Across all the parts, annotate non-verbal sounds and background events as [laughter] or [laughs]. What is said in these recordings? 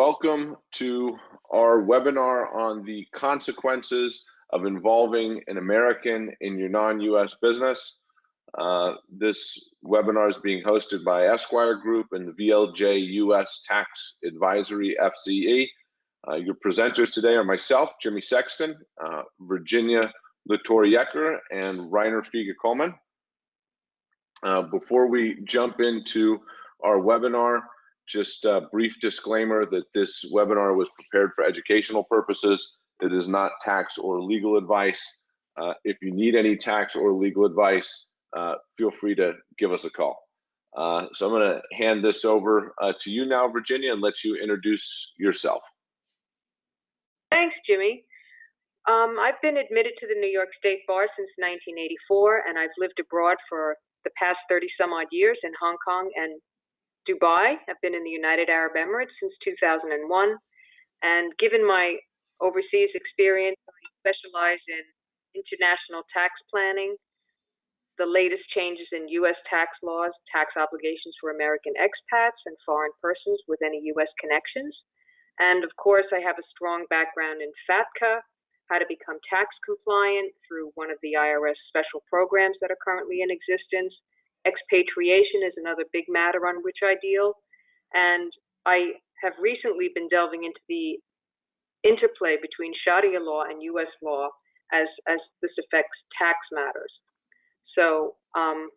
Welcome to our webinar on the consequences of involving an American in your non-US business. Uh, this webinar is being hosted by Esquire Group and the VLJ US Tax Advisory FZE. Uh, your presenters today are myself, Jimmy Sexton, uh, Virginia La Torre Jeker, and Reiner Fiege-Coleman. Uh, before we jump into our webinar, just a brief disclaimer that this webinar was prepared for educational purposes. It is not tax or legal advice. Uh, if you need any tax or legal advice, uh, feel free to give us a call. Uh, so I'm going to hand this over uh, to you now, Virginia, and let you introduce yourself. Thanks, Jimmy. Um, I've been admitted to the New York State Bar since 1984, and I've lived abroad for the past 30 some odd years in Hong Kong and Dubai. I've been in the United Arab Emirates since 2001. And given my overseas experience, I specialize in international tax planning, the latest changes in U.S. tax laws, tax obligations for American expats and foreign persons with any U.S. connections. And of course, I have a strong background in FATCA, how to become tax compliant through one of the IRS special programs that are currently in existence, Expatriation is another big matter on which I deal. And I have recently been delving into the interplay between Sharia law and U.S. law as, as this affects tax matters. So um,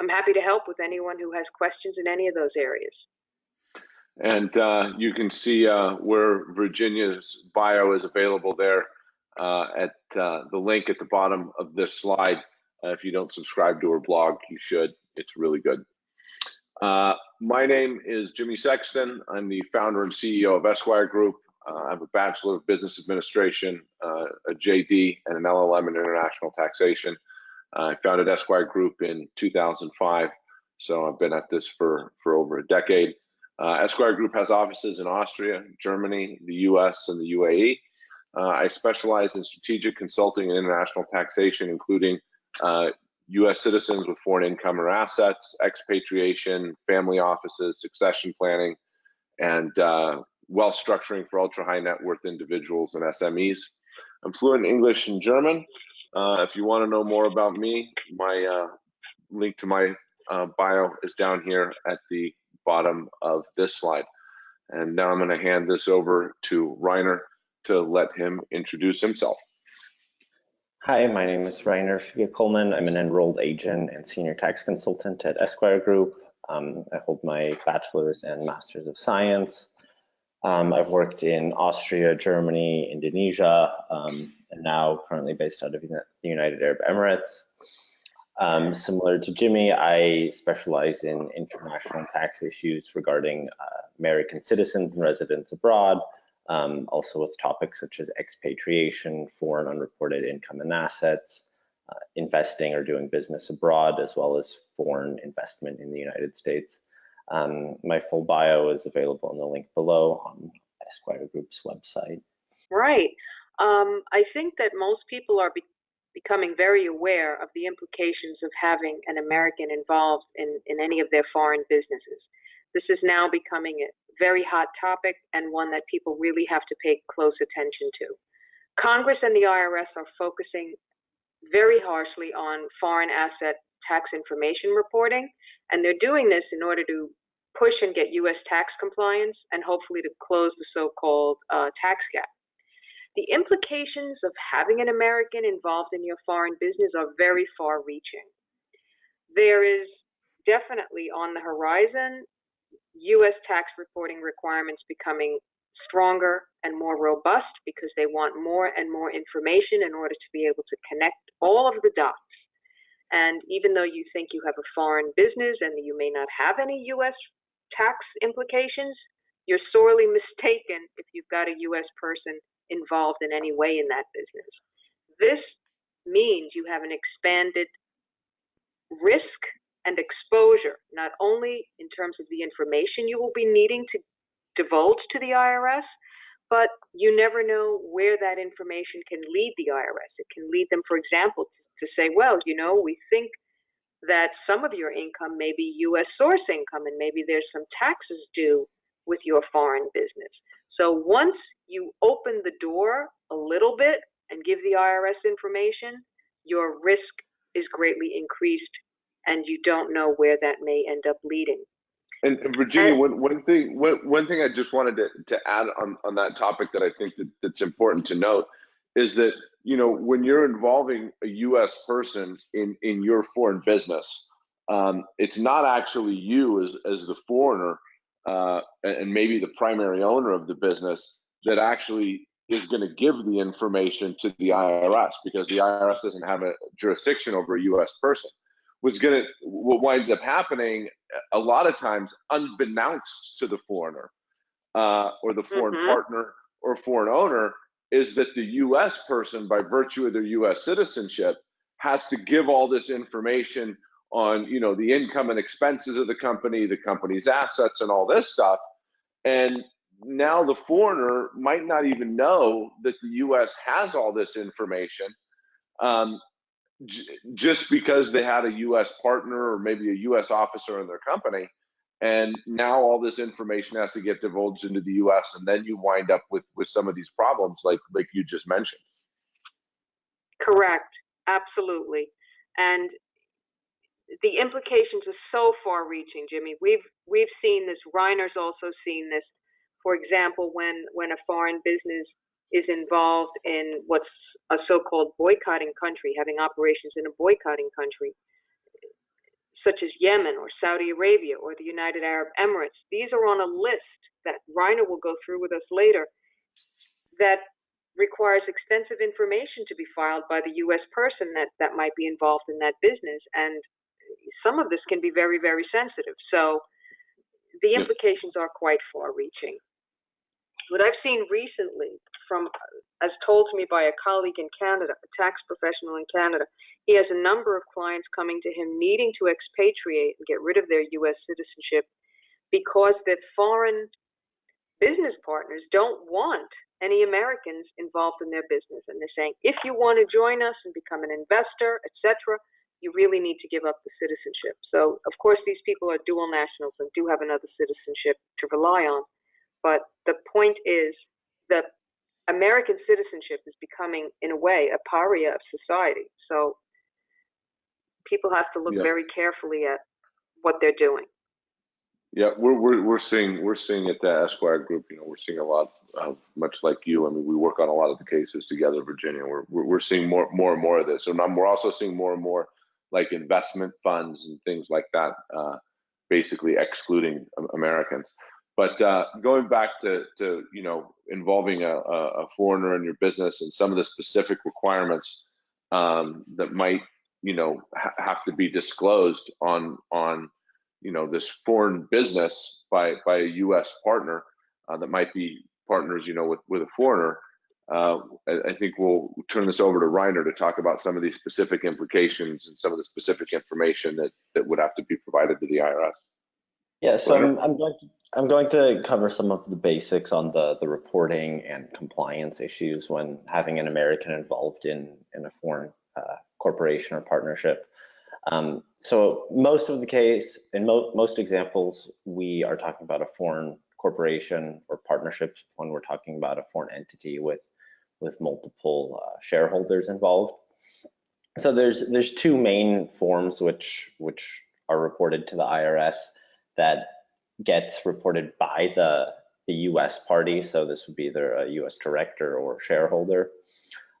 I'm happy to help with anyone who has questions in any of those areas. And uh, you can see uh, where Virginia's bio is available there uh, at uh, the link at the bottom of this slide. Uh, if you don't subscribe to her blog, you should. It's really good. Uh, my name is Jimmy Sexton. I'm the founder and CEO of Esquire Group. Uh, I have a Bachelor of Business Administration, uh, a JD, and an LLM in International Taxation. I founded Esquire Group in 2005, so I've been at this for, for over a decade. Uh, Esquire Group has offices in Austria, Germany, the US, and the UAE. Uh, I specialize in strategic consulting and international taxation, including uh, U.S. citizens with foreign income or assets, expatriation, family offices, succession planning, and uh, wealth structuring for ultra high net worth individuals and SMEs. I'm fluent in English and German. Uh, if you want to know more about me, my uh, link to my uh, bio is down here at the bottom of this slide. And now I'm going to hand this over to Reiner to let him introduce himself. Hi, my name is Reiner Fiege-Coleman. I'm an enrolled agent and senior tax consultant at Esquire Group. Um, I hold my bachelor's and master's of science. Um, I've worked in Austria, Germany, Indonesia, um, and now currently based out of the United Arab Emirates. Um, similar to Jimmy, I specialize in international tax issues regarding uh, American citizens and residents abroad, um, also with topics such as expatriation, foreign unreported income and assets, uh, investing or doing business abroad, as well as foreign investment in the United States. Um, my full bio is available in the link below on Esquire Group's website. Right. Um, I think that most people are be becoming very aware of the implications of having an American involved in, in any of their foreign businesses. This is now becoming a very hot topic and one that people really have to pay close attention to. Congress and the IRS are focusing very harshly on foreign asset tax information reporting, and they're doing this in order to push and get U.S. tax compliance and hopefully to close the so-called uh, tax gap. The implications of having an American involved in your foreign business are very far reaching. There is definitely on the horizon U.S. tax reporting requirements becoming stronger and more robust because they want more and more information in order to be able to connect all of the dots. And even though you think you have a foreign business and you may not have any U.S. tax implications, you're sorely [laughs] mistaken if you've got a U.S. person involved in any way in that business. This means you have an expanded risk and exposure, not only in terms of the information you will be needing to divulge to the IRS, but you never know where that information can lead the IRS. It can lead them, for example, to say, well, you know, we think that some of your income may be U.S. source income and maybe there's some taxes due with your foreign business. So once you open the door a little bit and give the IRS information, your risk is greatly increased and you don't know where that may end up leading. And, and Virginia, And- one, one thing, one, one thing I just wanted to, to add on, on that topic that I think that, that's important to note is that, you know, when you're involving a US person in, in your foreign business, um, it's not actually you as, as the foreigner, uh, and, and maybe the primary owner of the business that actually is going to give the information to the IRS because the IRS doesn't have a jurisdiction over a US person. What's going to, what winds up happening a lot of times unbeknownst to the foreigner uh, or the foreign Mhm. partner or foreign owner is that the US person by virtue of their US citizenship has to give all this information on you know the income and expenses of the company the company's assets and all this stuff and now the foreigner might not even know that the US has all this information um, j- just because they had a US partner or maybe a US officer in their company. And now all this information has to get divulged into the US and then you wind up with, with some of these problems like, like you just mentioned. Correct, absolutely. And the implications are so far reaching, Jimmy. We've we've seen this, Reiner's also seen this. For example, when when a foreign business is involved in what's a so-called boycotting country, having operations in a boycotting country, such as Yemen or Saudi Arabia or the United Arab Emirates, these are on a list that Reiner will go through with us later that requires extensive information to be filed by the U.S. person that, that might be involved in that business. And some of this can be very, very sensitive. So the implications are quite far reaching. What I've seen recently from, as told to me by a colleague in Canada, a tax professional in Canada, he has a number of clients coming to him needing to expatriate and get rid of their U.S. citizenship because their foreign business partners don't want any Americans involved in their business. And they're saying, if you want to join us and become an investor, etc., you really need to give up the citizenship. So, of course, these people are dual nationals and do have another citizenship to rely on. But the point is that American citizenship is becoming, in a way, a paria of society. So people have to look Yeah. very carefully at what they're doing. Yeah, we're, we're, we're seeing, we're seeing at the Esquire group, you know, we're seeing a lot of, much like you. I mean, we work on a lot of the cases together, Virginia. We're, we're, we're seeing more, more and more of this. And we're also seeing more and more like investment funds and things like that, uh, basically excluding Americans. But uh, going back to, to, you know, involving a, a foreigner in your business and some of the specific requirements um, that might, you know, ha- have to be disclosed on, on, you know, this foreign business by, by a U.S. partner uh, that might be partners, you know, with, with a foreigner. Uh, I, I think we'll turn this over to Reiner to talk about some of these specific implications and some of the specific information that, that would have to be provided to the IRS. Yeah, so I'm, I'm going to I'm going to cover some of the basics on the the reporting and compliance issues when having an American involved in in a foreign uh, corporation or partnership. Um, so most of the case, in mo most examples, we are talking about a foreign corporation or partnership when we're talking about a foreign entity with with multiple uh, shareholders involved. So there's there's two main forms which which are reported to the IRS that gets reported by the the U.S. party. So this would be either a U.S. director or shareholder.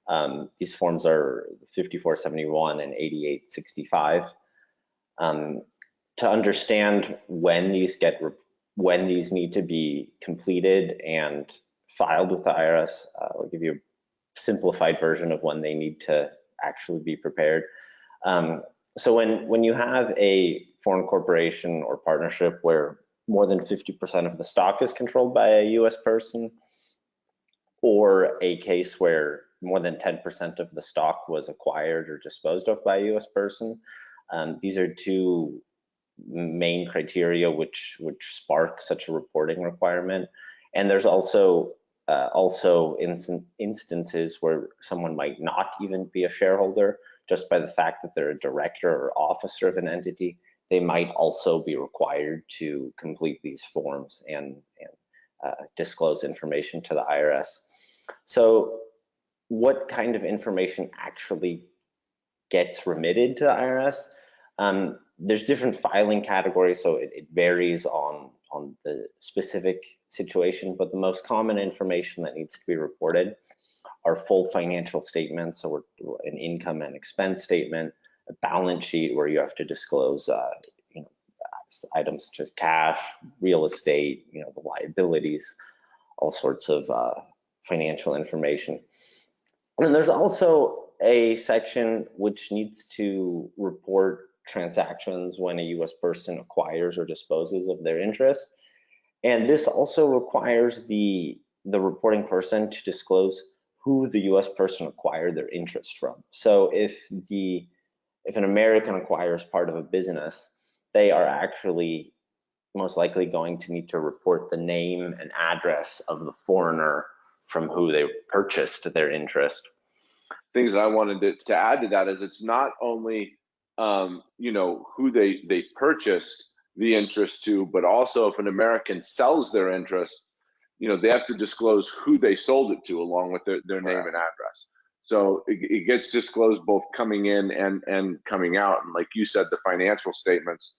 Um, these forms are 5471 and 8865. Um, to understand when these get when these need to be completed and filed with the IRS, uh, I'll give you a simplified version of when they need to actually be prepared. Um, so when when you have a foreign corporation or partnership where more than 50% of the stock is controlled by a US person, or a case where more than 10% of the stock was acquired or disposed of by a US person, um, these are two main criteria which which spark such a reporting requirement. And there's also uh, also instances where someone might not even be a shareholder just by the fact that they're a director or officer of an entity they might also be required to complete these forms and, and uh, disclose information to the IRS. So what kind of information actually gets remitted to the IRS? Um, there's different filing categories, so it, it varies on, on the specific situation, but the most common information that needs to be reported are full financial statements, or an income and expense statement, balance sheet where you have to disclose uh, you know, items such as cash, real estate, you know, the liabilities, all sorts of uh, financial information. And there's also a section which needs to report transactions when a US person acquires or disposes of their interest. And this also requires the, the reporting person to disclose who the US person acquired their interest from. So if the if an American acquires part of a business, they are actually most likely going to need to report the name and address of the foreigner from who they purchased their interest. Things I wanted to, to add to that is it's not only um, you know who they they purchased the interest to, but also if an American sells their interest, you know they have to disclose who they sold it to along with their, their name and address. So it, it, gets disclosed both coming in and and coming out. And like you said, the financial statements.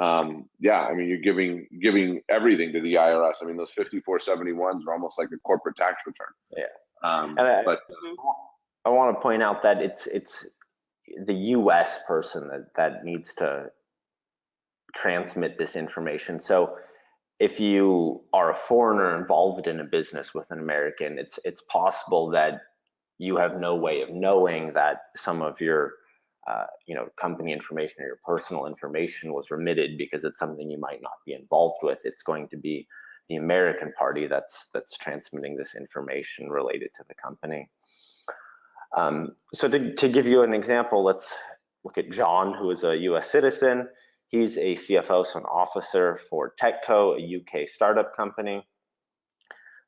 Um, yeah, I mean you're giving giving everything to the IRS. I mean those 5471s are almost like a corporate tax return. Yeah. Um, I, but I want to point out that it's it's the U.S. person that that needs to transmit this information. So if you are a foreigner involved in a business with an American, it's it's possible that you have no way of knowing that some of your uh, you know company information or your personal information was remitted because it's something you might not be involved with. It's going to be the American party that's that's transmitting this information related to the company. Um, so to, to give you an example, let's look at John, who is a US citizen. He's a CFO, so an officer for Techco, a UK startup company.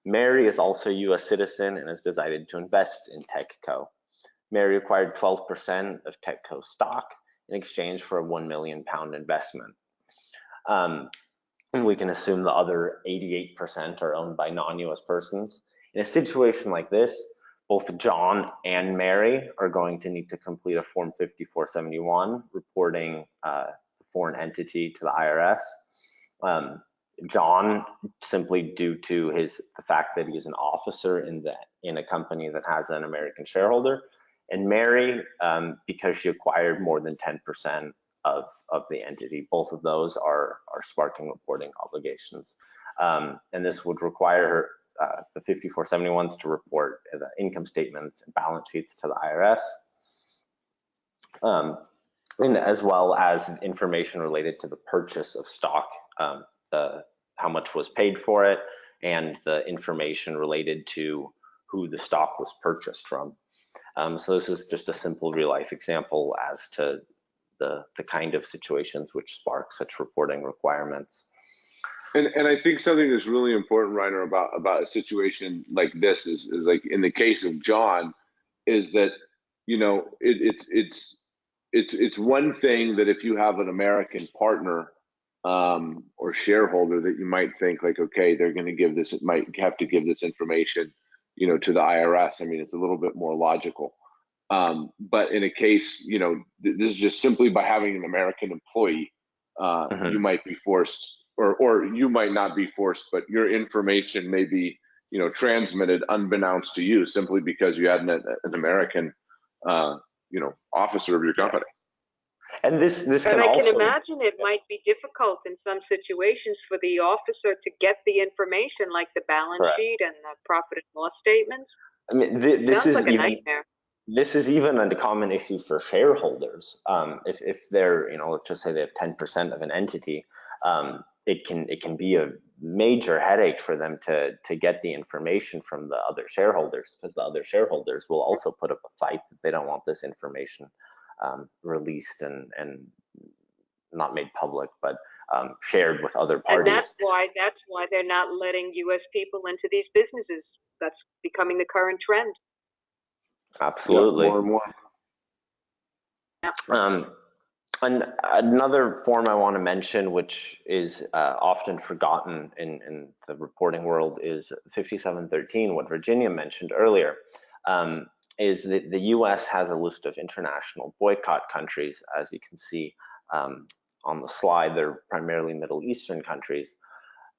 Mary is also a US citizen and has decided to invest in Techco. Mary acquired 12% of Techco stock in exchange for a 1 million pound investment. Um, and we can assume the other 88% are owned by non-US persons. In a situation like this, both John and Mary are going to need to complete a Form 5471 reporting uh, foreign entity to the IRS. Um, John, simply due to his the fact that he is an officer in the in a company that has an American shareholder, and Mary, um, because she acquired more than 10% of of the entity. Both of those are are sparking reporting obligations, um, and this would require her uh, the 5471s to report the income statements and balance sheets to the IRS, um, and as well as information related to the purchase of stock, um, the how much was paid for it, and the information related to who the stock was purchased from. Um, so this is just a simple real life example as to the, the kind of situations which spark such reporting requirements. And and I think something that's really important, Reiner, about about a situation like this is is like in the case of John, is that you know it, it's it's it's it's one thing that if you have an American partner um, or shareholder that you might think like, okay, they're going to give this, it might have to give this information, you know, to the IRS. I mean, it's a little bit more logical. Um, but in a case, you know, th- this is just simply by having an American employee, uh, mm-hmm. you might be forced or or you might not be forced, but your information may be you know transmitted unbeknownst to you simply because you had an, an American uh, you know officer of your company. And this this and can I also, can imagine it might be difficult in some situations for the officer to get the information like the balance Correct. sheet and the profit and loss statements. I mean, th- this is like a even, nightmare. this is even a common issue for shareholders. Um, if if they're you know let's just say they have 10% of an entity, um, it can it can be a major headache for them to to get the information from the other shareholders because the other shareholders will also put up a fight that they don't want this information um, released and and not made public but um, shared with other parties. And that's why that's why they're not letting U.S. people into these businesses. That's becoming the current trend. Absolutely. Yeah, more and more. Um, And another form I want to mention, which is uh, often forgotten in, in the reporting world, is 5713, what Virginia mentioned earlier, um, is that the US has a list of international boycott countries. As you can see um, on the slide, they're primarily Middle Eastern countries.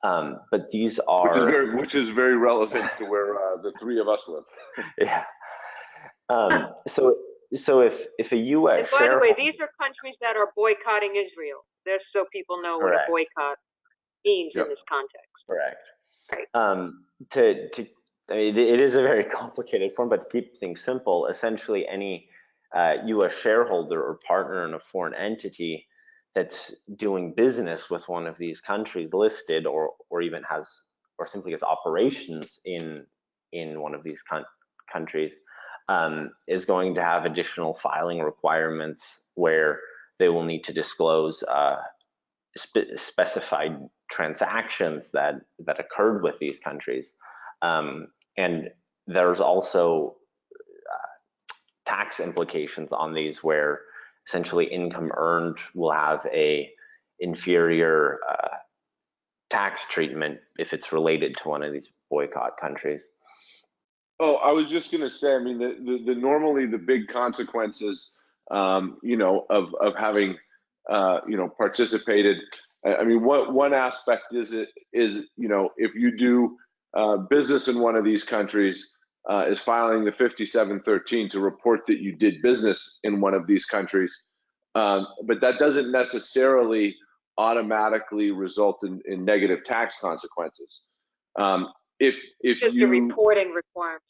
Um, but these are. Which is very, which is very relevant to where uh, the three of us live. [laughs] yeah. Um, so so if if a U.S. And by the way, these are countries that are boycotting Israel. Just so people know Correct. what a boycott means Yep. in this context. correct, Right. um, to to I mean, it is a very [laughs] complicated form, but to keep things simple, essentially any uh, U.S. shareholder or partner in a foreign entity that's doing business with one of these countries listed, or or even has or simply has operations in in one of these coun- countries, um, is going to have additional filing requirements where they will need to disclose uh, spe- specified transactions that that occurred with these countries, um, and there's also uh, tax implications on these where essentially income earned will have a inferior uh, tax treatment if it's related to one of these boycott countries. Oh, I was just gonna say, I mean, the, the, the normally the big consequences, um, you know, of, of having, uh, you know, participated. I, I mean, what, one aspect is it, is, you know, if you do, uh, business in one of these countries, uh, is filing the fifty-seven thirteen to report that you did business in one of these countries. Um, but that doesn't necessarily automatically result in, in negative tax consequences. Um, if, if Just you. a reporting requirement.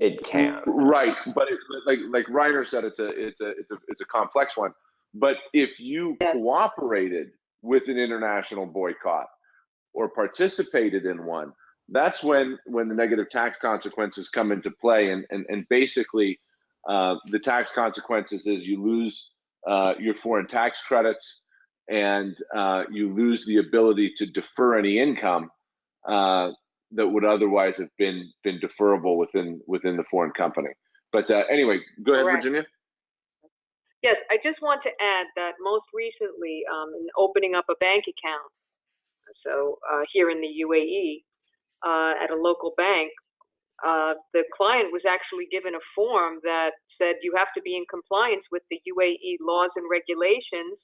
It can. Right, but it, like like Reiner said, it's a it's a it's a it's a complex one. But if you Yeah. cooperated with an international boycott or participated in one, that's when when the negative tax consequences come into play. And and and basically, uh, the tax consequences is you lose uh, your foreign tax credits and uh, you lose the ability to defer any income. Uh, that would otherwise have been been deferrable within within the foreign company. But uh, anyway, go ahead, Correct. Virginia. Yes, I just want to add that most recently, um, in opening up a bank account, so uh, here in the UAE, uh, at a local bank, uh, the client was actually given a form that said you have to be in compliance with the UAE laws and regulations,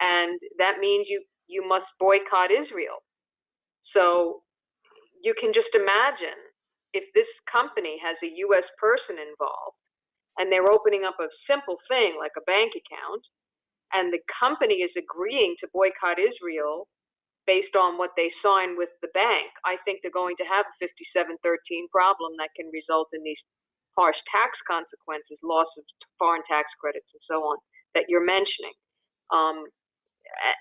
and that means you you must boycott Israel. So you can just imagine if this company has a U.S. person involved and they're opening up a simple thing like a bank account, and the company is agreeing to boycott Israel based on what they sign with the bank, I think they're going to have a 5713 problem that can result in these harsh tax consequences, loss of foreign tax credits, and so on that you're mentioning. Um,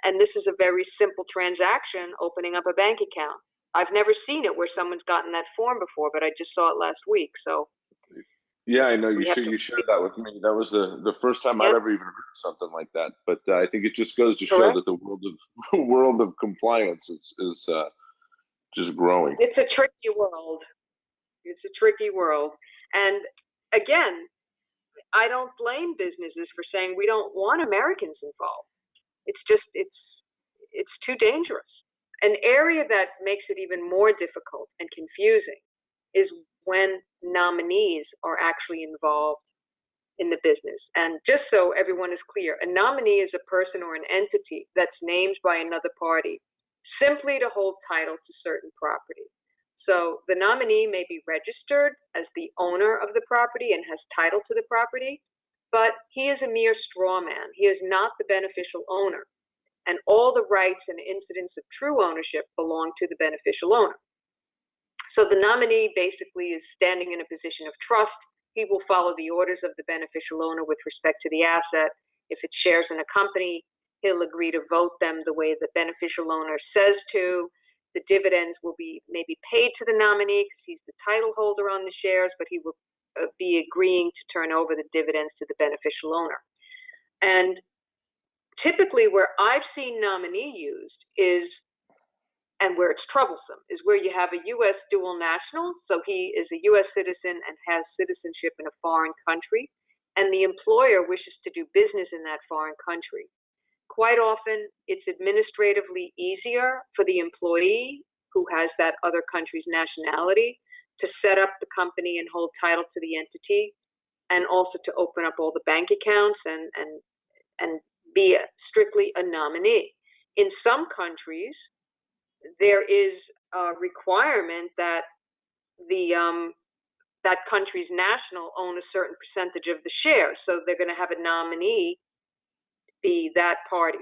and this is a very simple transaction, opening up a bank account. I've never seen it where someone's gotten that form before, but I just saw it last week. So Yeah, I know you should you shared that with me. That was the the first time I'd ever even heard something like that. But uh, I think it just goes to show that the world of [laughs] world of compliance is is uh, just growing. it's a tricky world. It's a tricky world. And again, I don't blame businesses for saying we don't want Americans involved. It's just it's it's too dangerous. An area that makes it even more difficult and confusing is when nominees are actually involved in the business. And just so everyone is clear, a nominee is a person or an entity that's named by another party simply to hold title to certain property. So the nominee may be registered as the owner of the property and has title to the property, but he is a mere straw man. He is not the beneficial owner. And all the rights and incidents of true ownership belong to the beneficial owner. So the nominee basically is standing in a position of trust. He will follow the orders of the beneficial owner with respect to the asset. If it's shares in a company, he'll agree to vote them the way the beneficial owner says to. The dividends will be maybe paid to the nominee because he's the title holder on the shares, but he will uh, be agreeing to turn over the dividends to the beneficial owner. And typically, where I've seen nominee used is, and where it's troublesome, is where you have a U.S. dual national, so he is a U.S. citizen and has citizenship in a foreign country, and the employer wishes to do business in that foreign country. quite often it's administratively easier for the employee who has that other country's nationality to set up the company and hold title to the entity and also to open up all the bank accounts and and and be a, strictly a nominee. In some countries, there is a requirement that the um, that country's national own a certain percentage of the shares, so they're going to have a nominee be that party.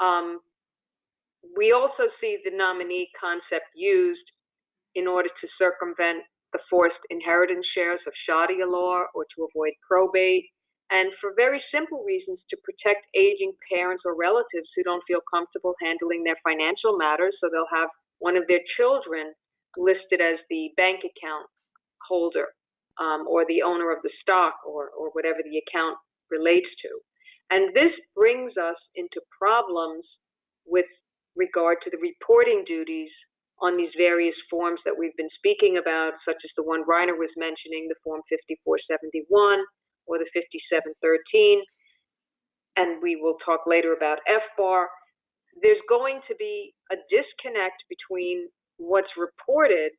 Um, we also see the nominee concept used in order to circumvent the forced inheritance shares of Sharia law or to avoid probate, and for very simple reasons to protect aging parents or relatives who don't feel comfortable handling their financial matters, so they'll have one of their children listed as the bank account holder um, or the owner of the stock or, or whatever the account relates to. And this brings us into problems with regard to the reporting duties on these various forms that we've been speaking about, such as the one Reiner was mentioning, the Form 5471 or the 5713. And we will talk later about FBAR. There's going to be a disconnect between what's reported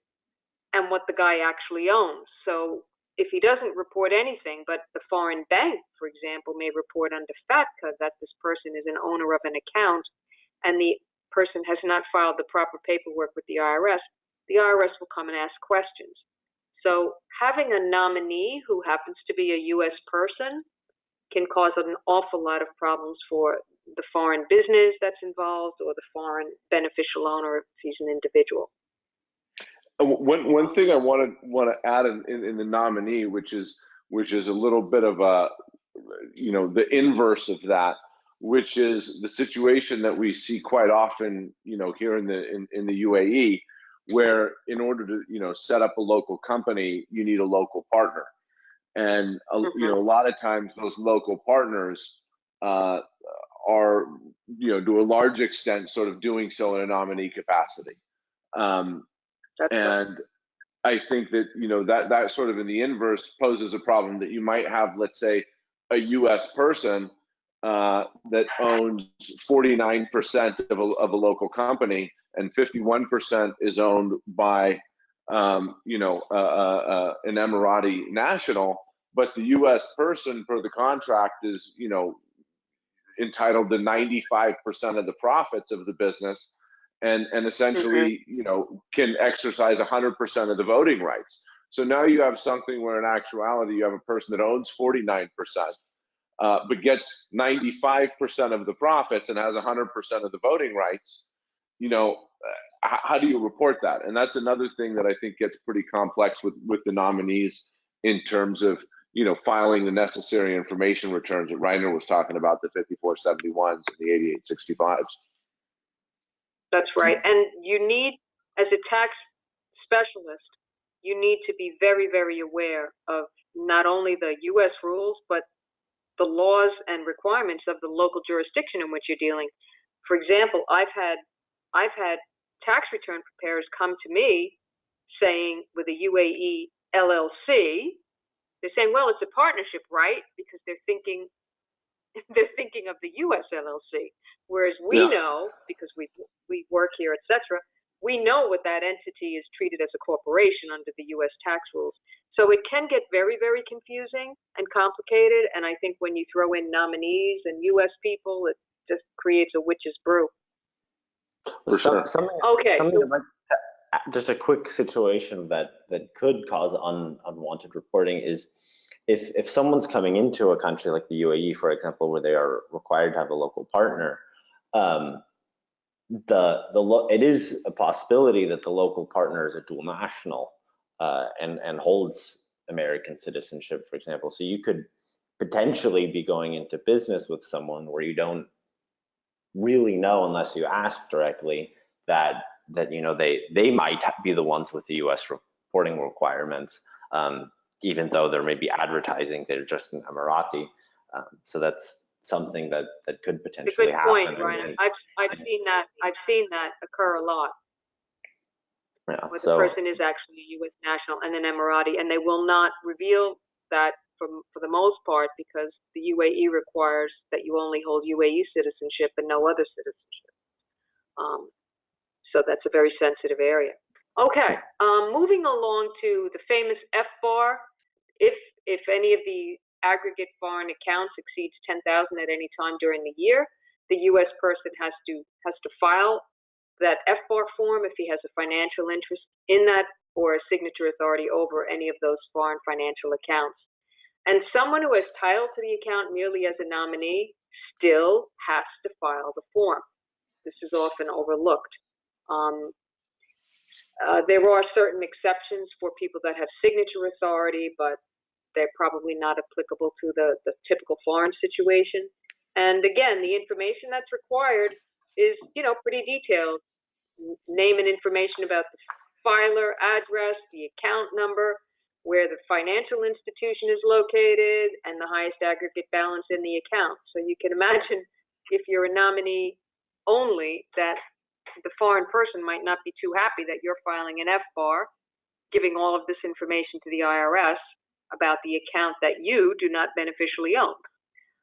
and what the guy actually owns. So if he doesn't report anything, but the foreign bank, for example, may report under FATCA that this person is an owner of an account and the person has not filed the proper paperwork with the IRS, the IRS will come and ask questions. So having a nominee who happens to be a U.S. person can cause an awful lot of problems for the foreign business that's involved or the foreign beneficial owner if he's an individual. Uh, One one thing I want to want to add in, in, in the nominee, which is which is a little bit of a you know the inverse of that, which is the situation that we see quite often, you know, here in the in, in the UAE, where in order to you know set up a local company, you need a local partner, and a, you know a lot of times those local partners uh, are you know to a large extent sort of doing so in a nominee capacity. Um, right. and I think that you know that that sort of in the inverse poses a problem that you might have, let's say, a U.S. person uh, that owns 49% of a, of a local company and 51% is owned by um, you know uh, uh, uh, an Emirati national, but the U.S. person per the contract is you know entitled to 95% of the profits of the business and and essentially you know can exercise 100% of the voting rights so now you have something where in actuality you have a person that owns 49% uh, but gets 95% of the profits and has 100% of the voting rights you know uh, how do you report that and that's another thing that i think gets pretty complex with with the nominees in terms of you know filing the necessary information returns that reiner was talking about the 5471s and the 8865s That's right. And you need, as a tax specialist, you need to be very, very aware of not only the U.S. rules, but the laws and requirements of the local jurisdiction in which you're dealing. For example, I've had, I've had tax return preparers come to me saying with a UAE LLC, they're saying, well, it's a partnership, right? Because they're thinking, [laughs] they're thinking of the U.S. LLC. Whereas we Yeah. know, because we we work here, etc., we know what that entity is treated as a corporation under the U.S. tax rules. So it can get very, very confusing and complicated. And I think when you throw in nominees and U.S. people, it just creates a witch's brew. For Some- sure. Something, Okay, something like just a quick situation that that could cause un, unwanted reporting is if if someone's coming into a country like the UAE, for example, where they are required to have a local partner, um, the the lo- it is a possibility that the local partner is a dual national uh, and and holds American citizenship, for example. So you could potentially be going into business with someone where you don't really know unless you ask directly that that you know they they might be the ones with the U.S. reporting requirements, um, even though there may be advertising they're just an Emirati. Um, so that's something that that could potentially good happen. point, and, I've I've seen that I've seen that occur a lot. yeah, where so the person is actually a U.S. national and an Emirati, and they will not reveal that for, for the most part because the UAE requires that you only hold UAE citizenship and no other citizenship. Um, so that's a very sensitive area. Okay, um, moving along to the famous FBAR. If if any of the aggregate foreign accounts exceeds 10,000 at any time during the year, the U.S. person has to has to file that FBAR form if he has a financial interest in that or a signature authority over any of those foreign financial accounts. And someone who has title to the account merely as a nominee still has to file the form. This is often overlooked. Um, uh, there are certain exceptions for people that have signature authority, but they're probably not applicable to the, the typical foreign situation. And again, the information that's required is, you know, pretty detailed. Name and information about the filer, address, the account number, where the financial institution is located, and the highest aggregate balance in the account. So you can [laughs] imagine if you're a nominee only that the foreign person might not be too happy that you're filing an FBAR, giving all of this information to the IRS about the account that you do not beneficially own.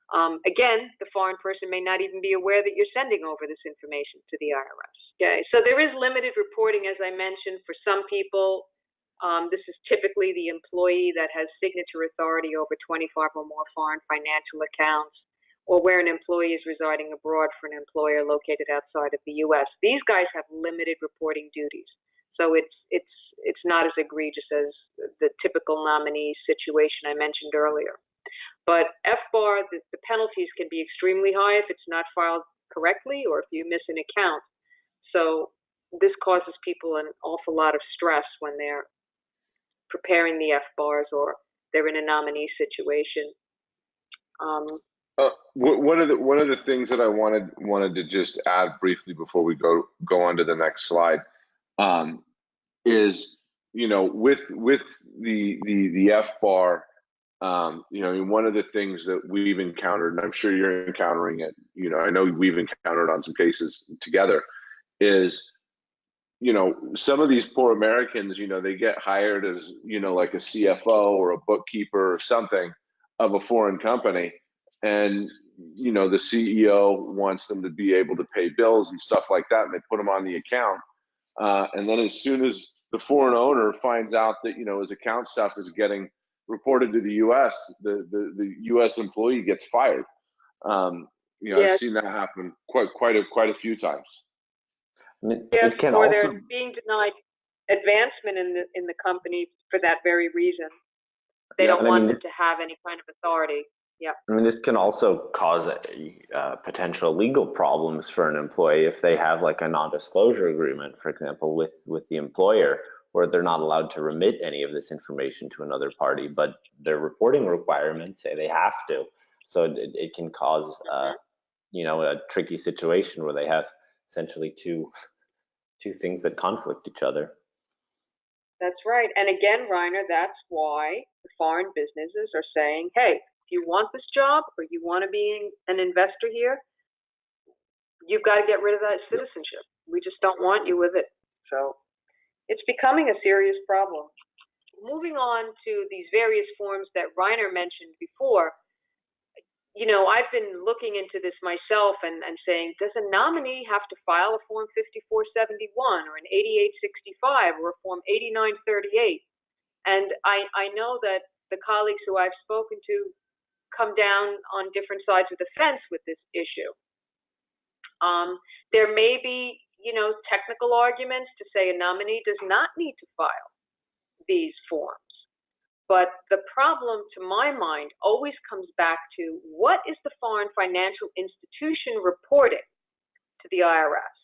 Um, again, the foreign person may not even be aware that you're sending over this information to the IRS. Okay, so there is limited reporting, as I mentioned, for some people. Um, this is typically the employee that has signature authority over 25 or more foreign financial accounts, or where an employee is residing abroad for an employer located outside of the U.S. These guys have limited reporting duties, so it's it's it's not as egregious as the typical nominee situation I mentioned earlier. But FBAR, the, the penalties can be extremely high if it's not filed correctly or if you miss an account. So this causes people an awful lot of stress when they're preparing the F bars or they're in a nominee situation. Um, Uh, one of the one of the things that I wanted wanted to just add briefly before we go go on to the next slide um, is you know with with the the the FBAR um, you know, I mean, one of the things that we've encountered, and I'm sure you're encountering it, you know, I know we've encountered on some cases together, is, you know, some of these poor Americans, you know, they get hired as, you know, like a CFO or a bookkeeper or something of a foreign company. And, you know, the CEO wants them to be able to pay bills and stuff like that, and they put them on the account. Uh, and then as soon as the foreign owner finds out that, you know, his account stuff is getting reported to the U.S., the the, the U.S. employee gets fired. Um, you know, Yes. I've seen that happen quite quite a quite a few times. Yes, it can or also they're being denied advancement in the in the company for that very reason. They Yeah, don't and I want mean, them to have any kind of authority. Yeah. I mean, this can also cause uh, potential legal problems for an employee if they have like a non-disclosure agreement, for example, with with the employer, where they're not allowed to remit any of this information to another party, but their reporting requirements say they have to. So it, it can cause, uh, you know, a tricky situation where they have essentially two [laughs] two things that conflict each other. That's right. And again, Reiner, that's why the foreign businesses are saying, hey, if you want this job or you want to be an investor here, you've got to get rid of that citizenship. We just don't want you with it. So it's becoming a serious problem. Moving on to these various forms that Reiner mentioned before, you know, I've been looking into this myself and, and saying, does a nominee have to file a Form 5471 or an 8865 or a Form 8938? And I, I know that the colleagues who I've spoken to come down on different sides of the fence with this issue. Um, there may be, you know, technical arguments to say a nominee does not need to file these forms. But the problem, to my mind, always comes back to what is the foreign financial institution reporting to the IRS?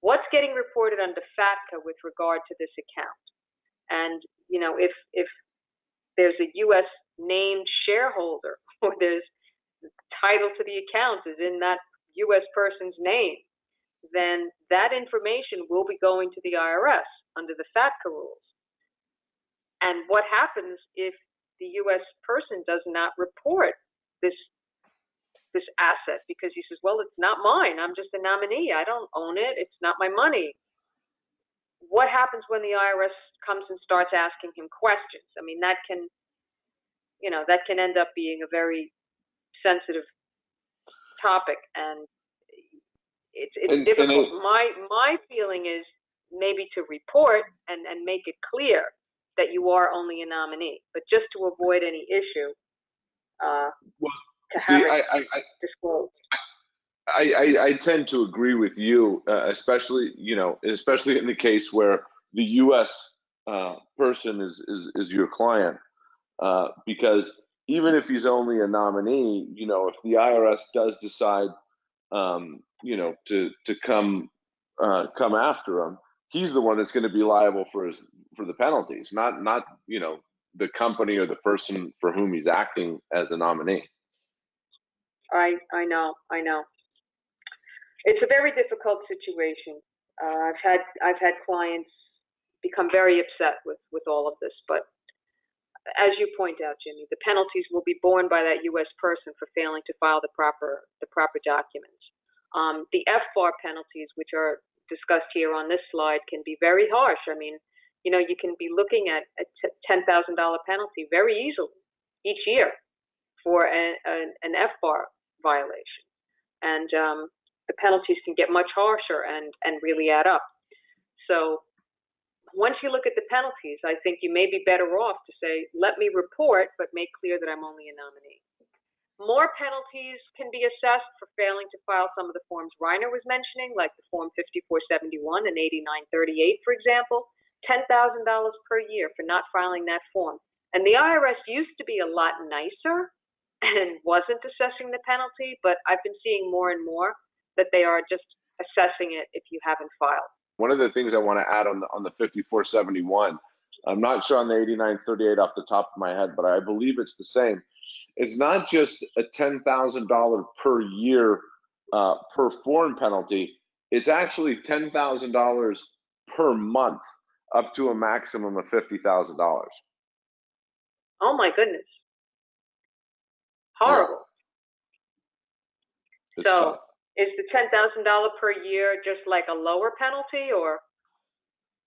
What's getting reported under FATCA with regard to this account? And, you know, if, if there's a U.S. named shareholder [laughs] or there's title to the account is in that U.S. person's name, then that information will be going to the IRS under the FATCA rules. And what happens if the U.S. person does not report this this asset because he says, "Well, it's not mine. I'm just a nominee. I don't own it. It's not my money." What happens when the IRS comes and starts asking him questions? I mean, that can you know, that can end up being a very sensitive topic and it's, it's And- and difficult. it- my, my feeling is maybe to report and, and make it clear that you are only a nominee, but just to avoid any issue, uh, Well, to See, it I, I, I disclosed. I, I, I tend to agree with you, uh, especially you know, especially in the case where the U.S. Uh, person is, is is your client, uh, because even if he's only a nominee, you know, if the IRS does decide, um, you know, to to come uh, come after him, he's the one that's going to be liable for his for the penalties, not not you know the company or the person for whom he's acting as a nominee. I, I know, I know. It's a very difficult situation. Uh, I've had, I've had clients become very upset with, with all of this, but as you point out, Jimmy, the penalties will be borne by that U.S. person for failing to file the proper, the proper documents. Um, the FBAR penalties, which are discussed here on this slide, can be very harsh. I mean, you know, you can be looking at a $10,000 penalty very easily each year for an, an, an FBAR violation. And um, the penalties can get much harsher and, and really add up. So once you look at the penalties, I think you may be better off to say, let me report, but make clear that I'm only a nominee. More penalties can be assessed for failing to file some of the forms Reiner was mentioning, like the Form 5471 and 8938, for example. $10,000 per year for not filing that form. And the IRS used to be a lot nicer [laughs] and wasn't assessing the penalty, but I've been seeing more and more that they are just assessing it if you haven't filed. One of the things I want to add on the on the 5471, I'm not sure on the 8938 off the top of my head, but I believe it's the same. It's not just a $10,000 per year uh, per form penalty. It's actually $10,000 per month, up to a maximum of $50,000. Oh my goodness. Horrible. It's So- tough. Is the $10,000 per year just like a lower penalty or?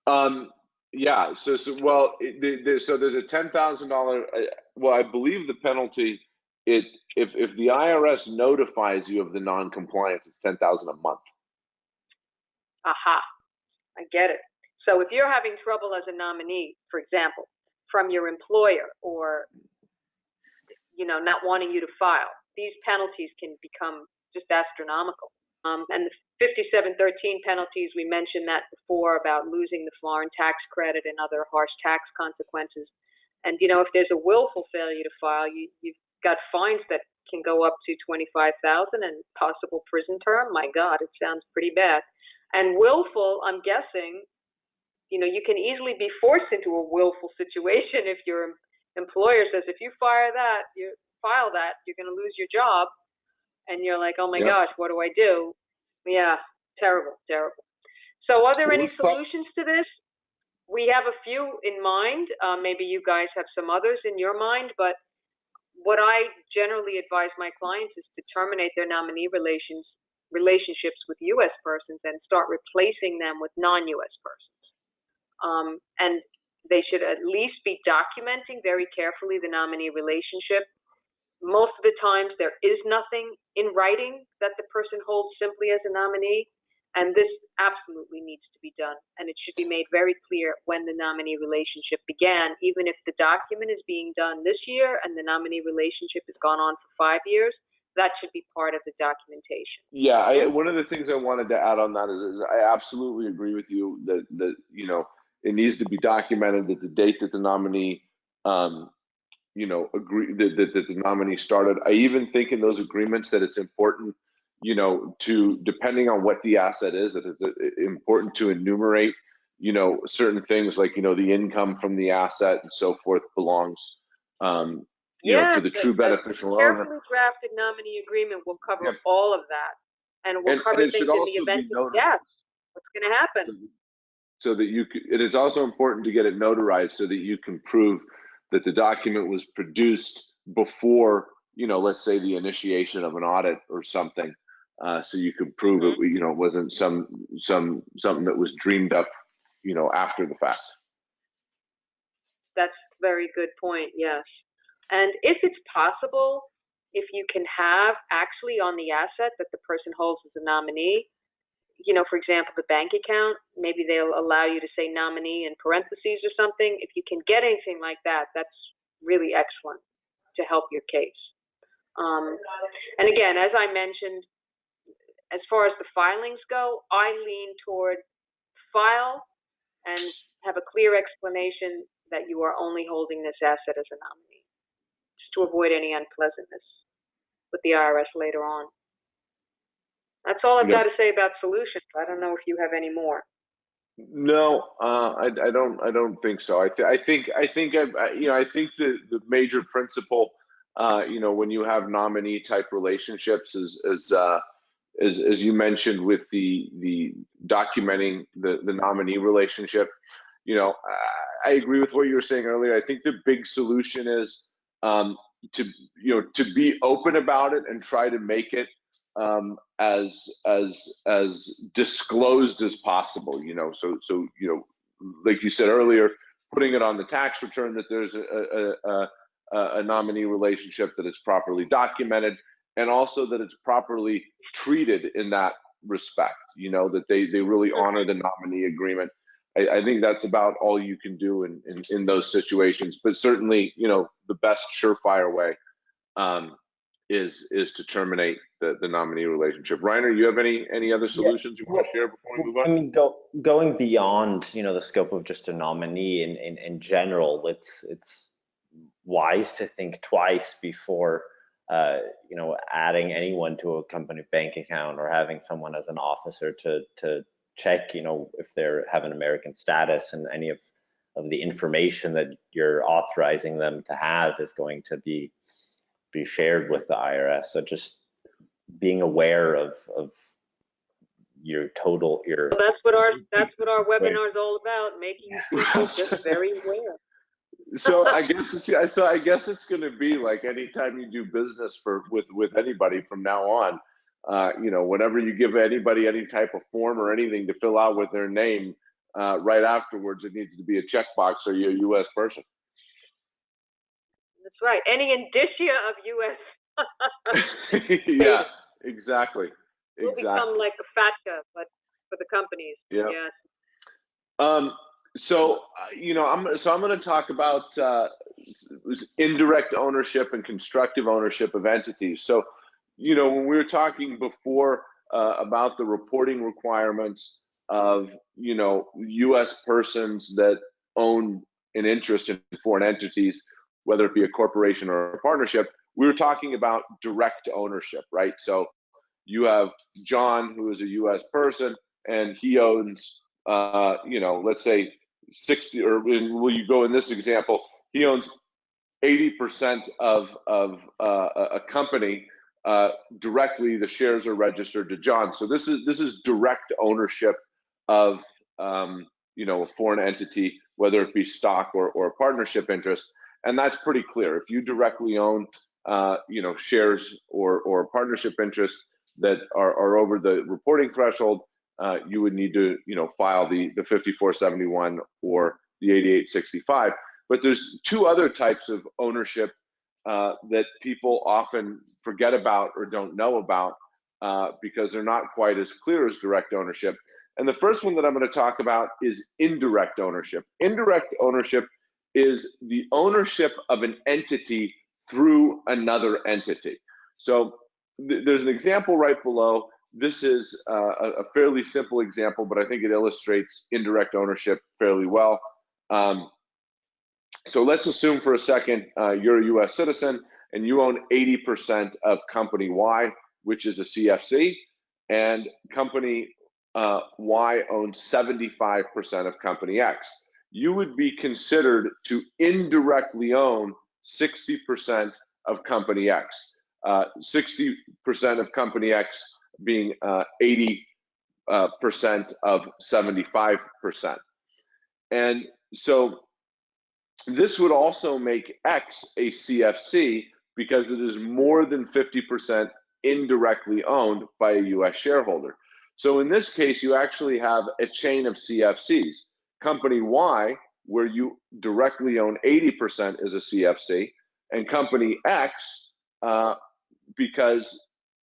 Um, yeah. So, so well, it, the, the, so there's a ten thousand dollar. Well, I believe the penalty. It if if the IRS notifies you of the non-compliance, it's ten thousand a month. Aha, I get it. So if you're having trouble as a nominee, for example, from your employer or, you know, not wanting you to file, these penalties can become just astronomical. Um, and the 5713 penalties, we mentioned that before about losing the foreign tax credit and other harsh tax consequences. And, you know, if there's a willful failure to file, you, you've got fines that can go up to 25,000 and possible prison term. My God, it sounds pretty bad. And willful, I'm guessing, you know, you can easily be forced into a willful situation if your employer says, if you fire that, you file that, you're going to lose your job. And you're like, oh my Yeah. gosh, what do I do? Yeah, terrible, terrible. So, are there any solutions to this? We have a few in mind. Uh, maybe you guys have some others in your mind, but what I generally advise my clients is to terminate their nominee relations relationships with U.S. persons and start replacing them with non-U.S. persons. Um, and they should at least be documenting very carefully the nominee relationship. Most of the times, there is nothing in writing that the person holds simply as a nominee, and this absolutely needs to be done. And it should be made very clear when the nominee relationship began, even if the document is being done this year and the nominee relationship has gone on for five years. That should be part of the documentation. Yeah, I, one of the things I wanted to add on that is, is I absolutely agree with you that that you know it needs to be documented that the date that the nominee, um, you know, agree that, that, that the nominee started. I even think in those agreements that it's important, you know, to depending on what the asset is, that it's uh, important to enumerate, you know, certain things like you know the income from the asset and so forth belongs, um, you know, to the true beneficial owner. Carefully drafted nominee agreement will cover Yep. all of that, and will And- and cover it things in the event of death. What's going to happen? so that you could, it is also important to get it notarized so that you can prove that the document was produced before, you know, let's say the initiation of an audit or something. Uh, so you could prove it, you know, it wasn't some, some, something that was dreamed up, you know, after the fact. That's very good point. Yes. And if it's possible, if you can have actually on the asset that the person holds as a nominee, you know, for example, the bank account, maybe they'll allow you to say nominee in parentheses or something. If you can get anything like that, that's really excellent to help your case. Um, and again, as I mentioned, as far as the filings go, I lean toward file and have a clear explanation that you are only holding this asset as a nominee, just to avoid any unpleasantness with the IRS later on. That's all I've Yeah. got to say about solutions. I don't know if you have any more. No, uh, I, I don't. I don't think so. I, th- I think. I think. I, I, you know. I think the the major principle, uh, you know, when you have nominee type relationships, is is uh, as as you mentioned with the the documenting the the nominee relationship. You know, I, I agree with what you were saying earlier. I think the big solution is um, to you know to be open about it and try to make it um, as as as disclosed as possible. You know, so so you know, like you said earlier, putting it on the tax return that there's a a, a, a nominee relationship that is properly documented, and also that it's properly treated in that respect. You know, that they they really honor the nominee agreement. I, I think that's about all you can do in, in in those situations. But certainly, you know, the best surefire way. Um, is is to terminate the, the nominee relationship. Reiner, you have any any other solutions you want to share before we move on? I mean, go, going beyond, you know, the scope of just a nominee in, in, in general, it's, it's wise to think twice before, uh, you know, adding anyone to a company bank account or having someone as an officer to, to check, you know, if they have an American status and any of, of the information that you're authorizing them to have is going to be, be shared with the IRS. So just being aware of, of your total, your Well, that's what our that's what our webinar is all about, making [laughs] people just very aware. So I guess it's so I guess it's going to be like anytime you do business for with with anybody from now on, uh, you know, whenever you give anybody any type of form or anything to fill out with their name, uh, right afterwards it needs to be a checkbox. Are you're a U.S. person? Right. Any indicia of U.S. [laughs] yeah, exactly, will exactly. become like a FATCA, but for the companies. Yeah. Yes. Um, so uh, you know, I'm so I'm going to talk about uh, indirect ownership and constructive ownership of entities. So, you know, when we were talking before uh, about the reporting requirements of you know U.S. persons that own an interest in foreign entities, whether it be a corporation or a partnership, we were talking about direct ownership, right? So, you have John, who is a U.S. person, and he owns uh, you know, let's say 60, or will you go in this example, he owns 80% of, of uh, a a company uh, directly, the shares are registered to John. So this is, this is direct ownership of, um, you know, a foreign entity, whether it be stock or, or partnership interest. And that's pretty clear. If you directly own, uh, you know, shares or, or partnership interest that are, are over the reporting threshold, uh, you would need to, you know, file the, the 5471 or the 8865. But there's two other types of ownership uh, that people often forget about or don't know about uh, because they're not quite as clear as direct ownership. And the first one that I'm going to talk about is indirect ownership. Indirect ownership is the ownership of an entity through another entity. So th- there's an example right below. This is uh, a, fairly simple example, but I think it illustrates indirect ownership fairly well. Um, so let's assume for a second uh, you're a US citizen and you own 80% of company Y, which is a CFC, and company uh, Y owns 75% of company X. You would be considered to indirectly own 60% of company X. Uh, 60% of company X being uh, 80 uh, percent of 75 percent. And so this would also make X a CFC because it is more than 50% indirectly owned by a US shareholder. So in this case, you actually have a chain of CFCs. Company Y, where you directly own 80% is a CFC, and company X uh, because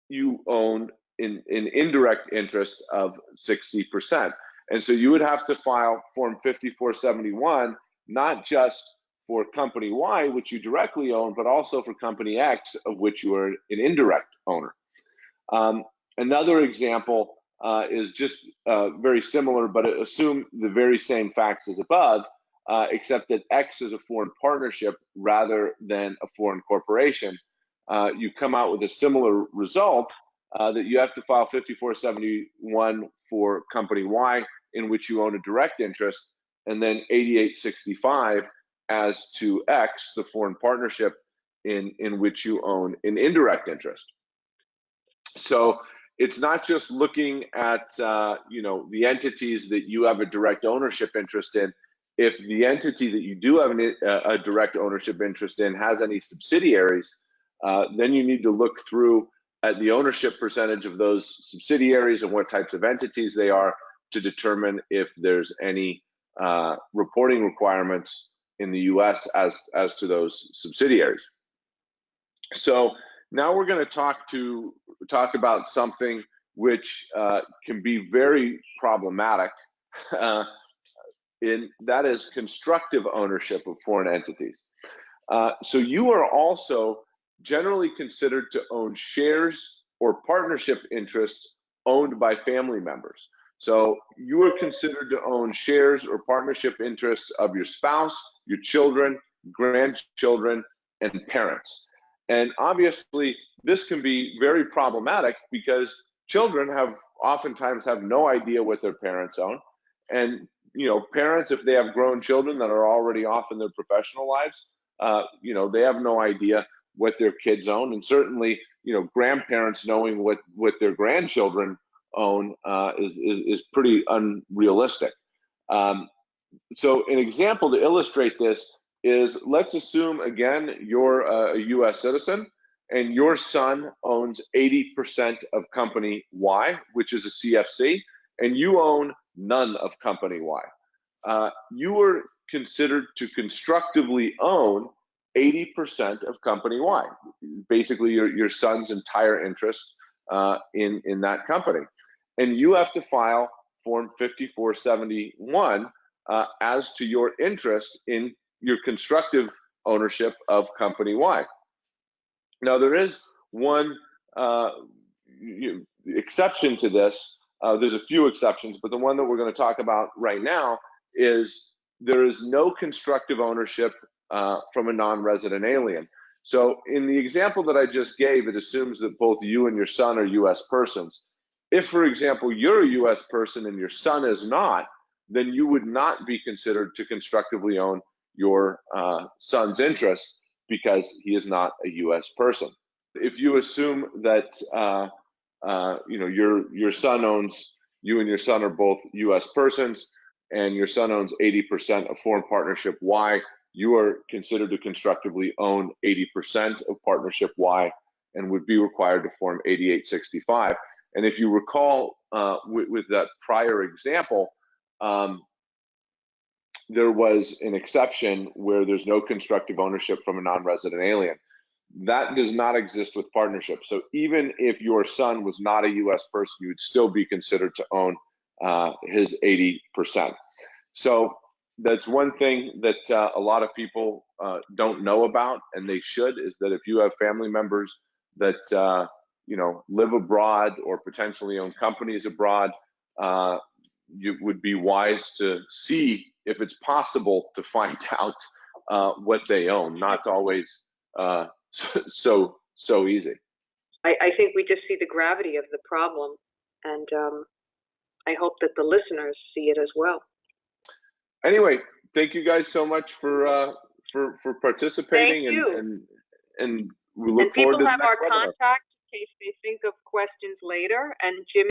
you own in, in indirect interest of 60%. And so you would have to file Form 5471, not just for company Y, which you directly own, but also for company X, of which you are an indirect owner. Um, another example uh, is just uh, very similar, but assume the very same facts as above, uh, except that X is a foreign partnership rather than a foreign corporation. Uh, you come out with a similar result uh, that you have to file 5471 for company Y, in which you own a direct interest, and then 8865 as to X, the foreign partnership in, in which you own an indirect interest. So it's not just looking at uh, you know the entities that you have a direct ownership interest in. If the entity that you do have an, a direct ownership interest in has any subsidiaries, uh, then you need to look through at the ownership percentage of those subsidiaries and what types of entities they are to determine if there's any uh, reporting requirements in the U.S. as as to those subsidiaries. So now we're going to talk to talk about something which uh, can be very problematic, uh, in that is constructive ownership of foreign entities. Uh, so you are also generally considered to own shares or partnership interests owned by family members. So you are considered to own shares or partnership interests of your spouse, your children, grandchildren, and parents. And obviously, this can be very problematic because children have oftentimes have no idea what their parents own. And you know, parents, if they have grown children that are already off in their professional lives, uh, you know, they have no idea what their kids own. And certainly, you know, grandparents knowing what what their grandchildren own uh, is, is is pretty unrealistic. Um, so, an example to illustrate this is let's assume again you're a US citizen and your son owns 80% of company Y, which is a CFC, and you own none of company Y. Uh, you are considered to constructively own 80% of company Y, basically your, your son's entire interest uh, in, in that company. And you have to file Form 5471 uh, as to your interest in your constructive ownership of company Y. Now, there is one uh, exception to this. Uh, there's a few exceptions, but the one that we're going to talk about right now is there is no constructive ownership uh, from a non-resident alien. So in the example that I just gave, it assumes that both you and your son are U.S. persons. If, for example, you're a U.S. person and your son is not, then you would not be considered to constructively own your uh, son's interest because he is not a U.S. person. If you assume that uh, uh, you know your your son owns you and your son are both U.S. persons, and your son owns 80% of foreign partnership Y, you are considered to constructively own 80% of partnership Y and would be required to form 8865. And if you recall uh, with, with, that prior example, um, there was an exception where there's no constructive ownership from a non-resident alien. That does not exist with partnership. So even if your son was not a U.S. person, you would still be considered to own uh, his 80%. So that's one thing that uh, a lot of people uh, don't know about, and they should, is that if you have family members that uh, you know live abroad or potentially own companies abroad, uh, you would be wise to see if it's possible to find [laughs] out uh, what they own. Not always uh, [laughs] so so easy. I, I, think we just see the gravity of the problem, and um, I hope that the listeners see it as well. Anyway, thank you guys so much for uh, for for participating, and, and and we look and forward to people have our webinar. contact in case they think of questions later. And Jim